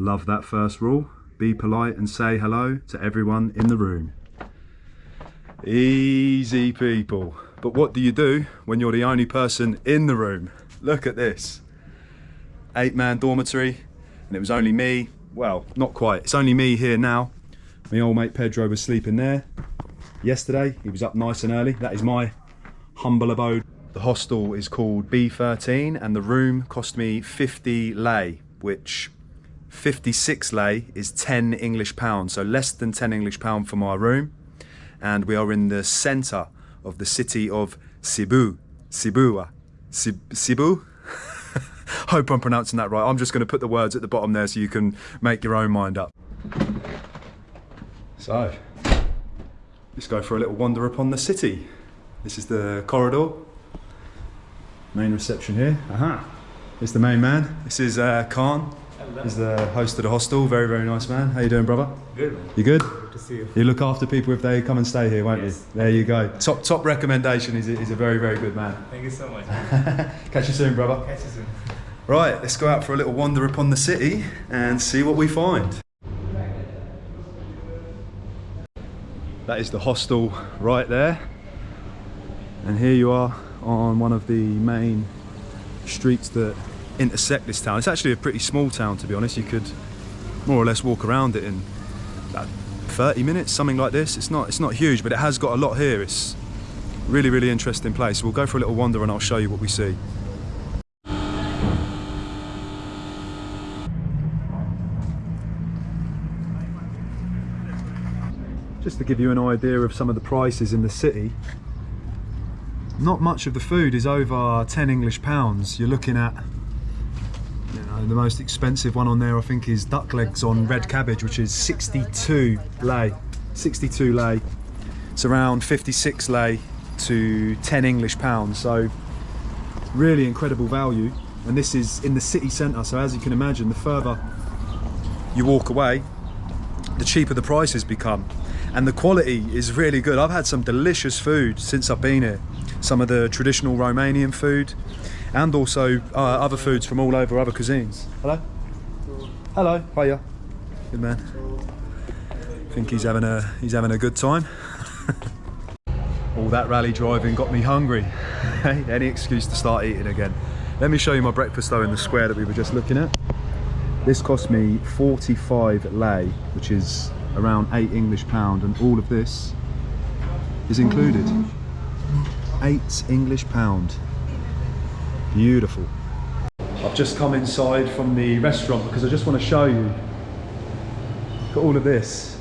Love that first rule. Be polite and say hello to everyone in the room. Easy people. But what do you do when you're the only person in the room? Look at this. Eight man dormitory, and it was only me. Well, not quite. It's only me here now. My old mate Pedro was sleeping there yesterday. He was up nice and early. That is my humble abode. The hostel is called B13 and the room cost me 50 lei, which 56 lei is 10 English pounds. So less than 10 English pound for my room. And we are in the center of the city of Sibiu. Sibiu. Sibiu? Hope I'm pronouncing that right. I'm just going to put the words at the bottom there so you can make your own mind up. So, let's go for a little wander upon the city. This is the corridor main reception here. Aha. It's the main man. This is uh, Khan. He's the host of the hostel. Very, very nice man. How you doing, brother? Good, man. You good? Good to see you. You look after people if they come and stay here, won't yes. you? There you go. Top top recommendation. He's a, he's a very, very good man. Thank you so much. Catch you soon, brother. Catch you soon. Right, let's go out for a little wander upon the city and see what we find. That is the hostel right there. And here you are on one of the main streets that intersect this town. It's actually a pretty small town to be honest. You could more or less walk around it in about 30 minutes, something like this. It's not it's not huge, but it has got a lot here. It's really, really interesting place. We'll go for a little wander and I'll show you what we see. Just to give you an idea of some of the prices in the city, not much of the food is over 10 English pounds. You're looking at you know, the most expensive one on there I think is duck legs on red cabbage which is 62 lei. 62 lei. It's around 56 lei to 10 English pounds so really incredible value. And this is in the city centre so as you can imagine the further you walk away the cheaper the prices become. And the quality is really good. I've had some delicious food since I've been here. Some of the traditional Romanian food and also uh, other foods from all over other cuisines. Hello? Hello, hiya. Good man. I think he's having a he's having a good time. all that rally driving got me hungry. Any excuse to start eating again. Let me show you my breakfast though in the square that we were just looking at. This cost me 45 lei, which is around 8 English pound, and all of this is included eight English pound. Beautiful. I've just come inside from the restaurant because I just want to show you. At all of this.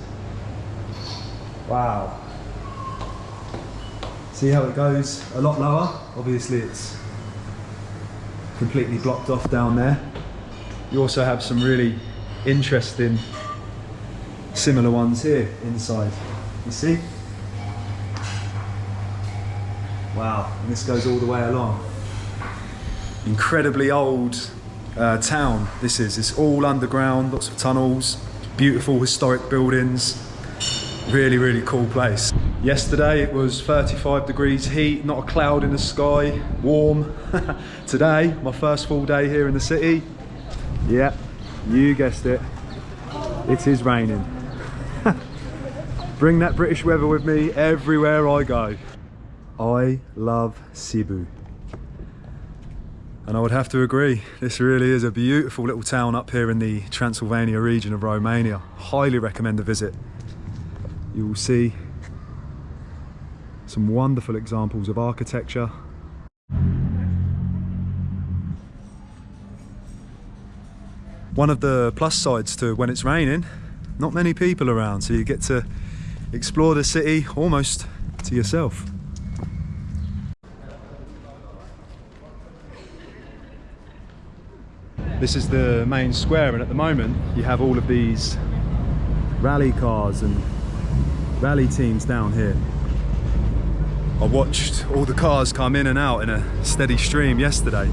Wow. See how it goes a lot lower? Obviously it's completely blocked off down there. You also have some really interesting similar ones here inside. You see? Wow, and this goes all the way along. Incredibly old uh, town this is. It's all underground, lots of tunnels, beautiful historic buildings. Really, really cool place. Yesterday it was 35 degrees heat, not a cloud in the sky, warm. Today, my first full day here in the city. Yeah, you guessed it. It is raining. Bring that British weather with me everywhere I go. I love Sibiu. And I would have to agree, this really is a beautiful little town up here in the Transylvania region of Romania. Highly recommend a visit. You will see some wonderful examples of architecture. One of the plus sides to when it's raining, not many people around, so you get to explore the city almost to yourself. This is the main square and at the moment you have all of these rally cars and rally teams down here. I watched all the cars come in and out in a steady stream yesterday.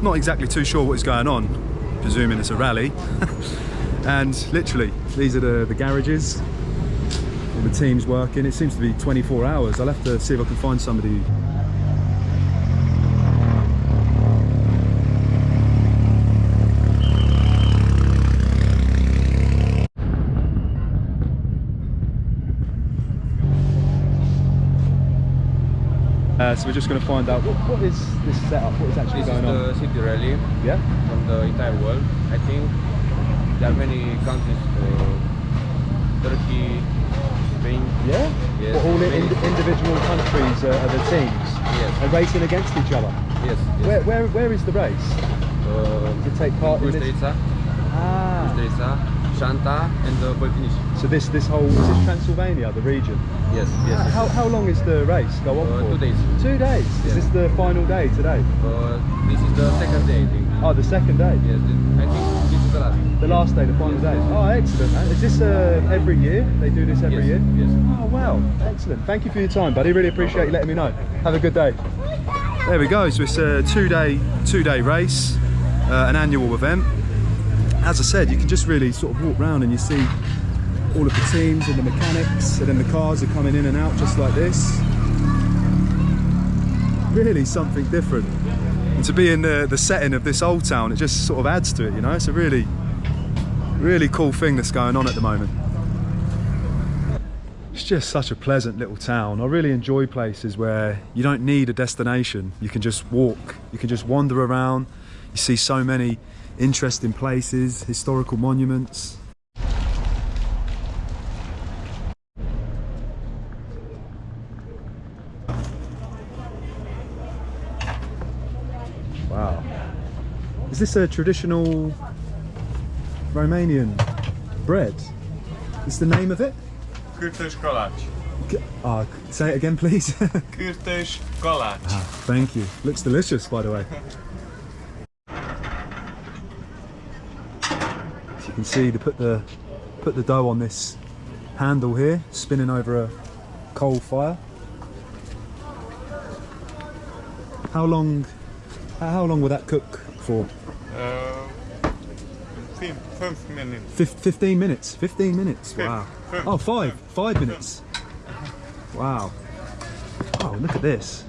Not exactly too sure what is going on, presuming it's a rally. and literally, these are the, the garages, all the teams working. It seems to be 24 hours. I'll have to see if I can find somebody Uh, so we're just going to find out what, what is this setup, what is actually This is going on. the city rally Yeah? from the entire world. I think there are many countries, uh, Turkey, Spain. Yeah? Yes, But all the many. ind- individual countries are, are the teams? Yes. And racing against each other? Yes. yes. Where, where, where is the race? Uh, To take part in this? Bystrica, Ah. Bystrica, And uh. So this, this whole, is this Transylvania, the region? Yes, yes. yes. How, how long is the race go on Uh, for? two days. Two days? Is this the final day today? Uh, this is the second day, I think. Oh, the second day? Yes, the- I think this is the last. The last day, the final day. Oh, excellent, man. Is this uh, every year? They do this every yes, year? Yes. Oh, wow. Excellent. Thank you for your time, buddy. Really appreciate you letting me know. Have a good day. There we go. So it's a two-day, two-day race, uh, an annual event. As I said, you can just really sort of walk around and you see all of the teams and the mechanics, and then the cars are coming in and out just like this. Really something different. And to be in the, the setting of this old town, it just sort of adds to it, you know? It's a really, really cool thing that's going on at the moment. It's just such a pleasant little town. I really enjoy places where you don't need a destination. You can just walk, you can just wander around. You see so many interesting places, historical monuments. Wow. Is this a traditional Romanian bread? Is the name of it? Kürtös kalács. G- ah, say it again, please. Kürtös kalács. Thank you. Looks delicious, by the way. As you can see, to put the put the dough on this handle here, spinning over a coal fire. How long? How long will that cook for? Uh, fem, fem minutes. Fif- 15 minutes. 15 minutes. Fif- Wow. fif- Oh, five. Five minutes. Wow. Oh, look at this.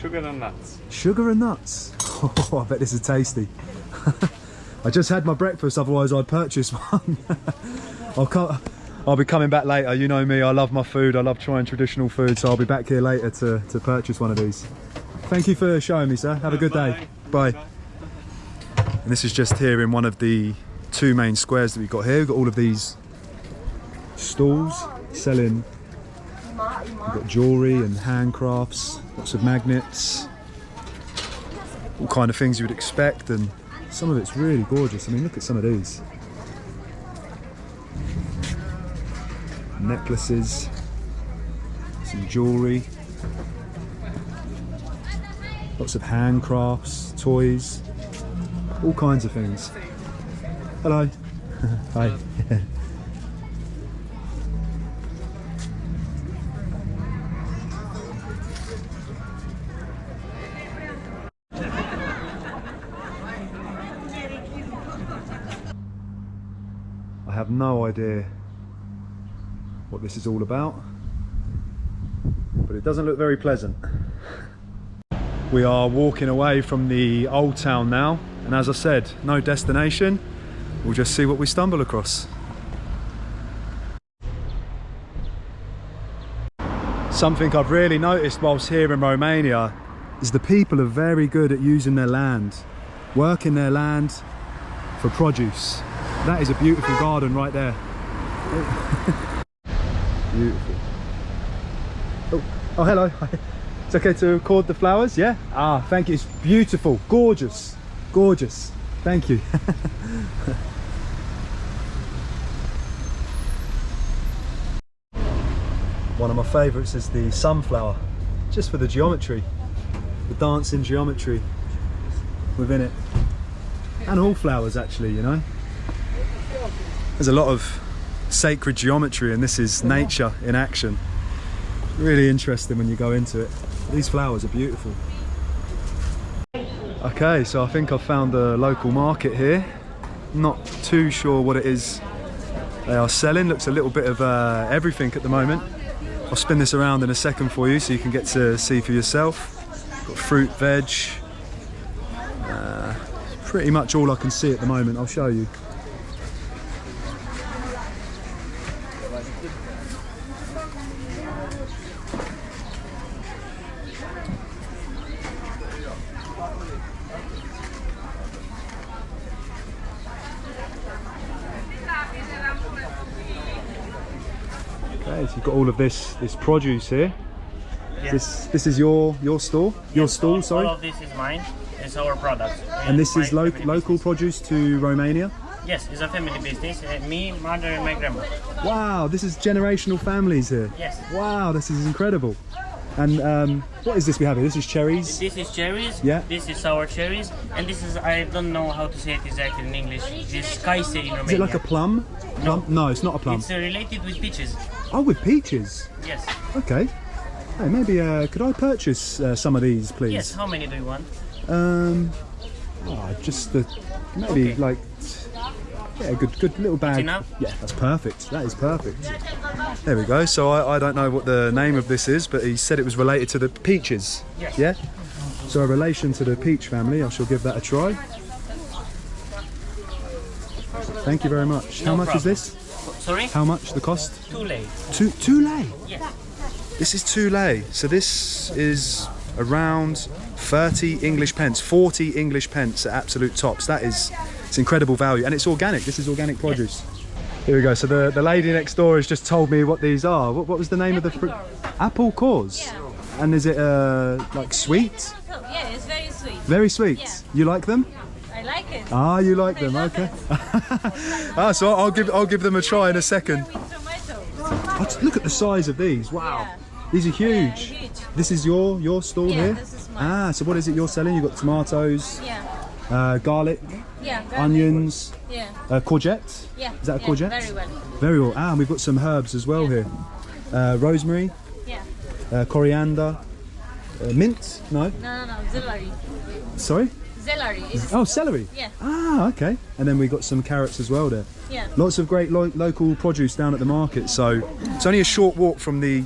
Sugar and nuts. Sugar and nuts. Oh, I bet this is tasty. I just had my breakfast, otherwise I'd purchase one. I'll, co- I'll be coming back later. You know me, I love my food. I love trying traditional food, so I'll be back here later to, to purchase one of these. Thank you for showing me, sir. Have a good day. Bye. And this is just here in one of the two main squares that we've got here. We've got all of these stalls selling We've got jewellery and handcrafts, lots of magnets, all kind of things you would expect, and some of it's really gorgeous. I mean, look at some of these necklaces, some jewellery, lots of handcrafts, toys, all kinds of things. Hello. Hi. no idea what this is all about, but it doesn't look very pleasant. We are walking away from the old town now, and as I said, no destination. We'll just see what we stumble across. Something I've really noticed whilst here in Romania is the people are very good at using their land, working their land for produce. That is a beautiful garden right there. beautiful. Oh, oh, hello. It's okay to record the flowers, yeah? Ah, thank you. It's beautiful, gorgeous, gorgeous. Thank you. One of my favourites is the sunflower, just for the geometry, the dancing geometry within it. And all flowers actually, you know. There's a lot of sacred geometry and this is nature in action. Really interesting when you go into it. These flowers are beautiful. Okay, so I think I've found a local market here. Not too sure what it is they are selling. Looks a little bit of uh, everything at the moment. I'll spin this around in a second for you so you can get to see for yourself. Got fruit, veg. Uh, pretty much all I can see at the moment. I'll show you. You've got all of this this produce here. Yes. This this is your your store, your stall, sorry. All of this is mine. It's our product. And this is lo- local business. produce to Romania. Yes, it's a family business. Uh, me, mother, and my grandma. Wow, this is generational families here. Yes. Wow, this is incredible. And um, what is this we have here? This is cherries. This is cherries. Yeah. This is sour cherries, and this is I don't know how to say it exactly in English. This is caise in Romania. Is it like a plum? Plum? No, it's not a plum. It's uh, related with peaches. Oh, with peaches. Yes. Okay. Hey, maybe uh, could I purchase uh, some of these, please? Yes. How many do you want? Um, oh, just the maybe Okay. like yeah, good good little bag. Yeah, that's perfect. That is perfect. There we go. So I, I don't know what the name of this is, but he said it was related to the peaches. Yes. Yeah. So a relation to the peach family. I shall give that a try. Thank you very much. How No much is this? Sorry. How much the cost? Too late. Two two lei. Yes. This is two lei. So this is around 30 English pence, 40 English pence at absolute tops. That is, it's incredible value. And it's organic. This is organic produce. Here we go. So the, the lady next door has just told me what these are. What, what was the name of the fruit? Apple cores. Yeah. And is it uh, like sweet? Yeah, it's very sweet. Very sweet. Yeah. You like them? I like it. Ah, you like I them. Okay. ah, so I'll give I'll give them a try in a second. Oh, look at the size of these. Wow. Yeah. These are Yeah, huge. huge. This is your your stall Yeah, here. this is mine. Ah, so what is it you're selling? You've got tomatoes, Yeah, uh, garlic, yeah. garlic. onions, Yeah, uh, courgette. yeah. Is that a courgette? Very well. Very well. Ah, and we've got some herbs as well here. Uh, rosemary, Yeah. uh, coriander, uh, mint. No, No, no, no. Celery. sorry. Celery. Oh, celery. Yeah. Ah, okay. And then we got some carrots as well there. yeah. Lots of great lo- local produce down at the market. So it's only a short walk from the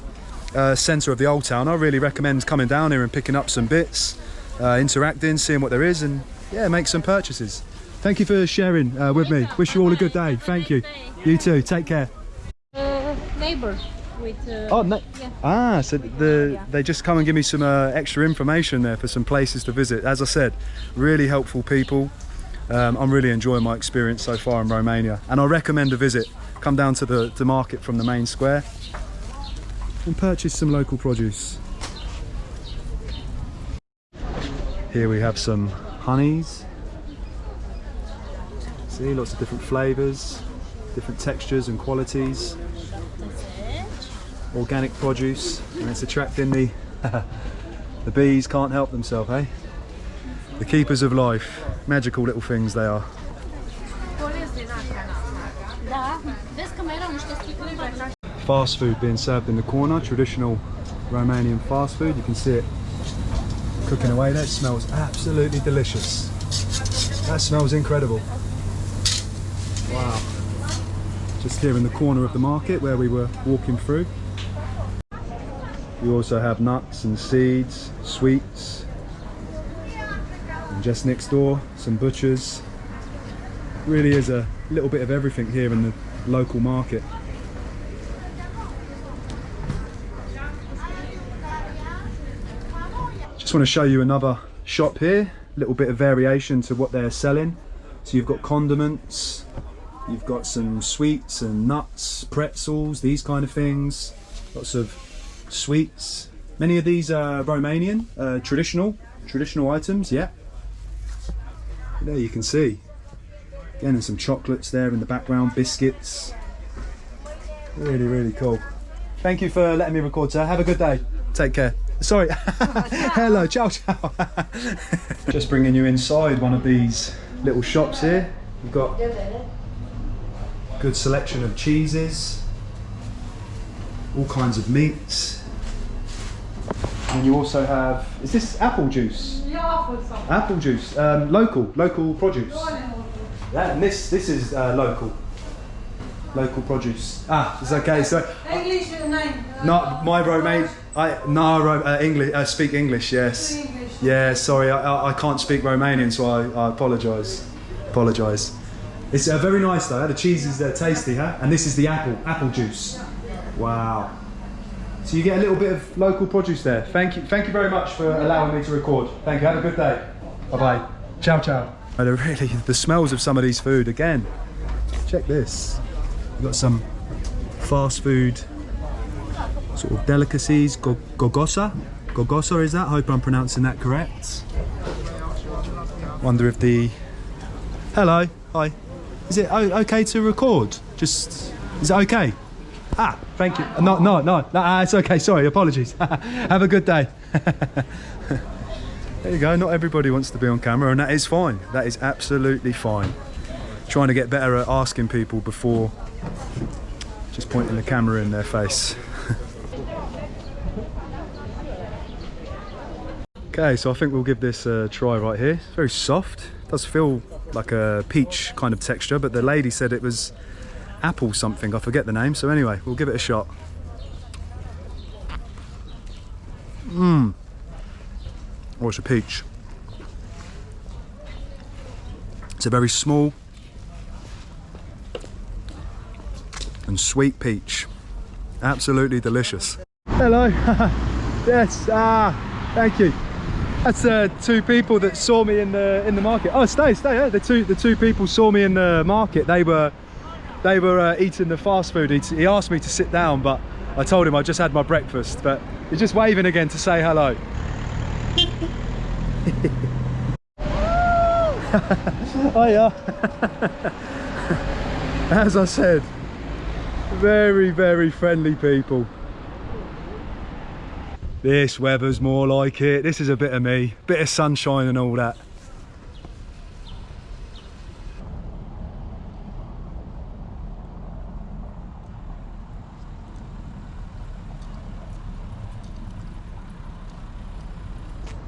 uh, centre of the old town. I really recommend coming down here and picking up some bits, uh, interacting, seeing what there is, and yeah, make some purchases. Thank you for sharing uh, with me. Wish you all a good day. Thank you. You too. Take care. Uh, neighbor with. Uh, Oh, no. Yeah. Ah, so the Yeah. they just come and give me some uh, extra information there for some places to visit. As I said, really helpful people. Um, I'm really enjoying my experience so far in Romania, and I recommend a visit. Come down to the to market from the main square and purchase some local produce. Here we have some honeys. See, lots of different flavours, different textures and qualities organic produce and it's attracting the the bees can't help themselves eh? The keepers of life. Magical little things they are. Fast food being served in the corner traditional Romanian fast food. You can see it cooking away that smells absolutely delicious. That smells incredible. Wow. Just here in the corner of the market where we were walking through you also have nuts and seeds sweets and just next door some butchers. Really is a little bit of everything here in the local market. Just want to show you another shop here, a little bit of variation to what they're selling. So you've got condiments, you've got some sweets and nuts, pretzels, these kind of things, lots of sweets. Many of these are Romanian, uh, traditional, traditional items, yeah. There you can see. Again, there's some chocolates there in the background, biscuits. Really, really cool. Thank you for letting me record, sir. Have a good day. Take care. Sorry. Hello, ciao, ciao. Just bringing you inside one of these little shops here. We've got good selection of cheeses, all kinds of meats. And you also have, is this apple juice? Yeah, Apple juice, um, local, local produce. Yeah, and this, this is uh, local. Local produce. Ah, it's okay. So English nine. not my Romanian, I no uh, English. Uh, speak English. Yes. English. Yeah. Sorry, I, I, I can't speak Romanian, so I, I apologise. Apologise. It's uh, very nice though. The cheese is uh, tasty, huh? And this is the apple apple juice. Wow. So you get a little bit of local produce there. Thank you. Thank you very much for allowing me to record. Thank you. Have a good day. Bye bye. Ciao ciao. Oh, really the smells of some of these food again. Check this. We've got some fast food sort of delicacies. Go- gogosa? Gogosa is that? Hope I'm pronouncing that correct. Wonder if the. Hello, hi. Is it okay to record? Just. Is it okay? Ah, thank you. No, no, no, no ah, it's okay. Sorry, apologies. Have a good day. there you go. Not everybody wants to be on camera, and that is fine. That is absolutely fine. Trying to get better at asking people before just pointing the camera in their face. okay, so I think we'll give this a try right here. It's very soft. does feel like a peach kind of texture, but the lady said it was apple something. I forget the name. So anyway, we'll give it a shot. Mmm. Oh, it's a peach. It's a very small and sweet peach. Absolutely delicious. Hello. yes. Ah, thank you. That's uh, two people that saw me in the in the market. Oh, stay, stay. Yeah, the two the two people saw me in the market. They were they were uh, eating the fast food. He, asked me to sit down, but I told him I just had my breakfast. But he's just waving again to say hello. oh yeah. As I said, very, very friendly people. This weather's more like it. This is a bit of me. Bit of sunshine and all that.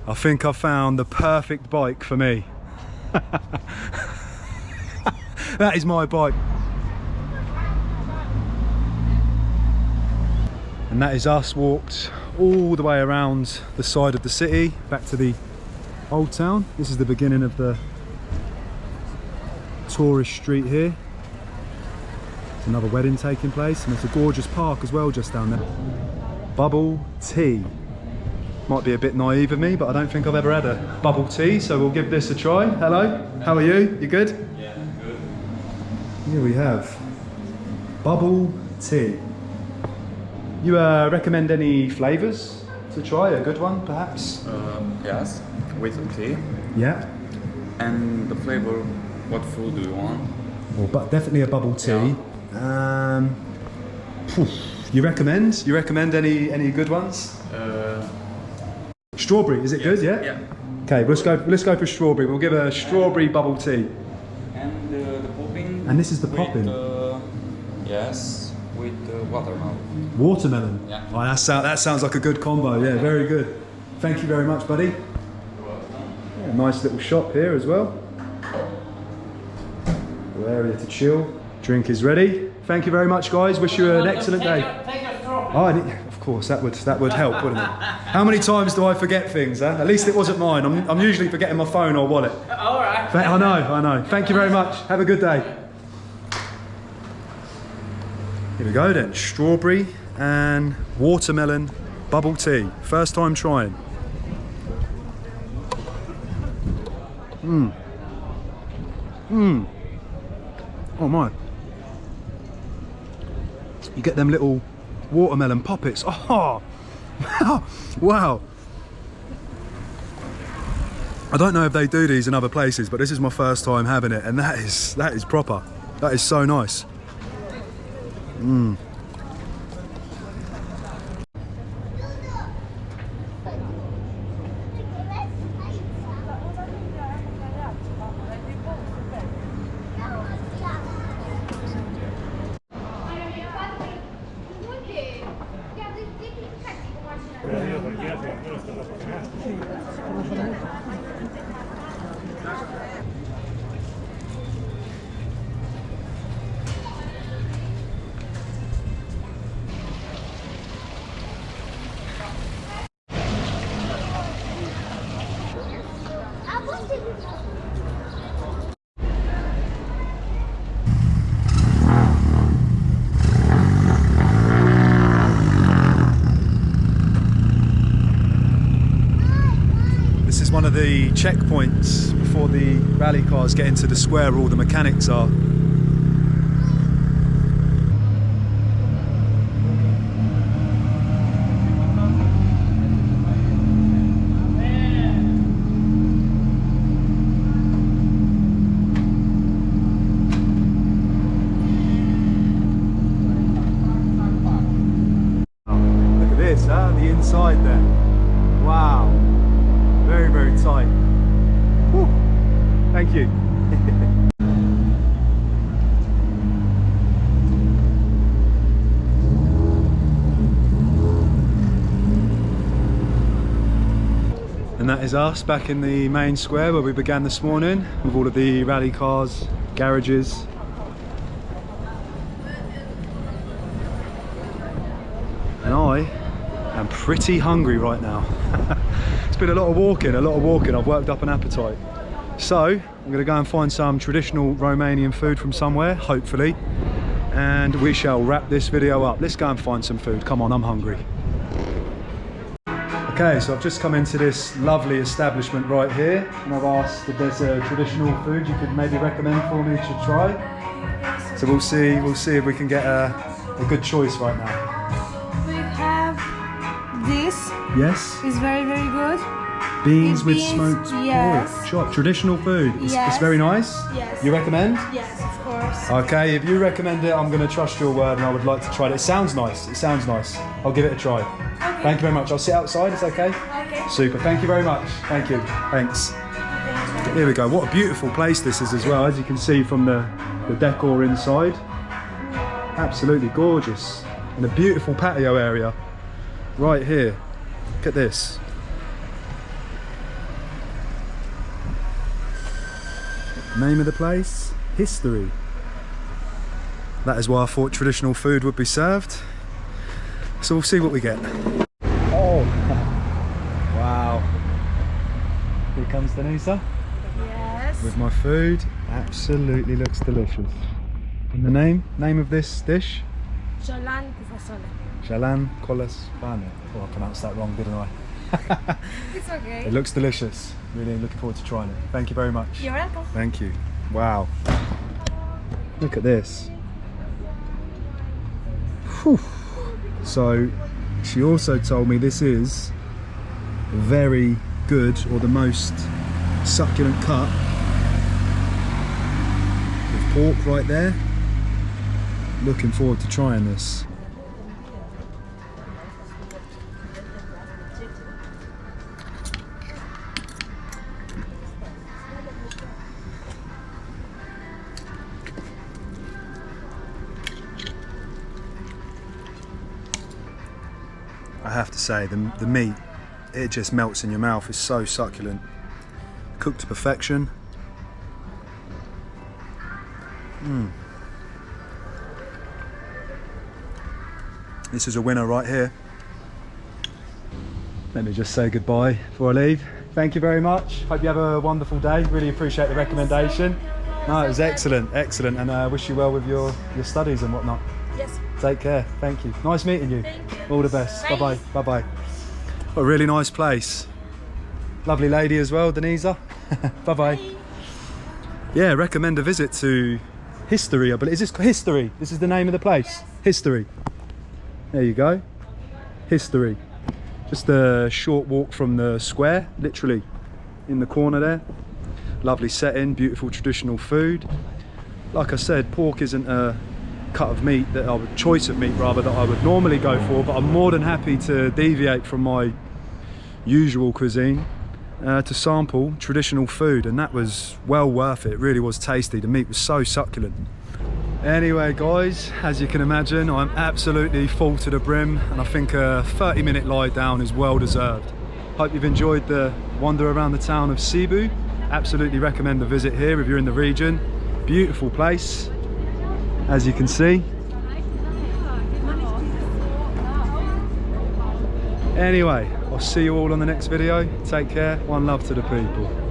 I think I found the perfect bike for me. that is my bike. And that is us walked all the way around the side of the city, back to the old town. This is the beginning of the tourist street here. There's another wedding taking place and there's a gorgeous park as well just down there. Bubble tea. Might be a bit naive of me, but I don't think I've ever had a bubble tea, so we'll give this a try. Hello, how are you? You good? Yeah, good. Here we have bubble tea. You uh, recommend any flavours to try? A good one, perhaps? Um, yes, with tea. Yeah. And the flavor, what food do you want? Well, but definitely a bubble tea. Um, you recommend? You recommend any any good ones? Uh, Strawberry, is it good? Yeah. yeah. Okay, let's go. Let's go for strawberry. We'll give a strawberry bubble tea. And uh, the popping. And this is the with, popping. Uh, yes, with uh, watermelon. Watermelon. Yeah. Oh, that, sound, that sounds like a good combo. Yeah, very good. Thank you very much, buddy. Yeah, nice little shop here as well. Little area to chill. Drink is ready. Thank you very much, guys. Wish you an excellent day. Oh, I need- of course, that would that would help, wouldn't it? How many times do I forget things? Huh? At least it wasn't mine. I'm, I'm usually forgetting my phone or wallet. All right. I know, I know. Thank you very much. Have a good day. Here we go then. Strawberry and watermelon bubble tea. First time trying. Mmm. Mmm. Oh my. You get them little watermelon poppets. Oh, wow. wow. I don't know if they do these in other places, but this is my first time having it, and that is that is proper. That is so nice. Mm. One of the checkpoints before the rally cars get into the square where all the mechanics are. Thank you. And that us back in the main square where we began this morning with all of the rally cars, garages. And I am pretty hungry right now. it's been a lot of walking, a lot of walking. I've worked up an appetite. So I'm gonna go and find some traditional Romanian food from somewhere, hopefully. And we shall wrap this video up. Let's go and find some food. Come on, I'm hungry. Okay, so I've just come into this lovely establishment right here, and I've asked if there's a traditional food you could maybe recommend for me to try. So we'll see, we'll see if we can get a, a good choice right now. We have this. Yes, It's very very good. beans with Beans, smoked yes. pork chop, traditional food. It's, it's very nice. Yes. You recommend? Yes, of course. Okay, if you recommend it, I'm going to trust your word, and I would like to try it. It sounds nice. It sounds nice. I'll give it a try. Thank you very much. I'll sit outside. It's okay. Okay. Super. Thank you very much. Thank you. Thanks. Here we go. What a beautiful place this is as well, as you can see from the, the decor inside. Absolutely gorgeous. And a beautiful patio area right here. Look at this. Name of the place? History. That is why I thought traditional food would be served. So we'll see what we get. Oh, wow. Here comes Denisa Yes. with my food. Absolutely looks delicious. And the name? Name of this dish? Ciolan cu fasole. Jalan Kolas Bane. Oh, I pronounced that wrong, didn't I? It's okay. It looks delicious. Really looking forward to trying it. Thank you very much. You're welcome. Thank you. Wow. Look at this. Whew. So, she also told me this is very good or the most succulent cut with pork right there. Looking forward to trying this. I have to say, the, the meat, it just melts in your mouth. It's so succulent. Cooked to perfection. Mm. This is a winner right here. Let me just say goodbye before I leave. Thank you very much. Hope you have a wonderful day. Really appreciate the recommendation. No, it was excellent, excellent, and I uh, wish you well with your, your studies and whatnot. Yes. Take care. Thank you. Nice meeting you. Thank you. All the best. Bye Bye. bye. Bye A really nice place. Lovely lady as well, Denisa. bye bye. Yeah, recommend a visit to History. I believe. Is this History? This is the name of the place. History. There you go. History. Just a short walk from the square, literally in the corner there. Lovely setting, beautiful traditional food. Like I said, pork isn't a cut of meat that I would choice of meat rather that I would normally go for, but I'm more than happy to deviate from my usual cuisine uh, to sample traditional food, and that was well worth it. It really was tasty. The meat was so succulent. Anyway, guys, as you can imagine, I'm absolutely full to the brim, and I think a 30 minute lie down is well deserved. Hope you've enjoyed the wander around the town of Sibiu. Absolutely recommend a visit here if you're in the region. Beautiful place, as you can see. Anyway, I'll see you all on the next video. Take care. One love to the people.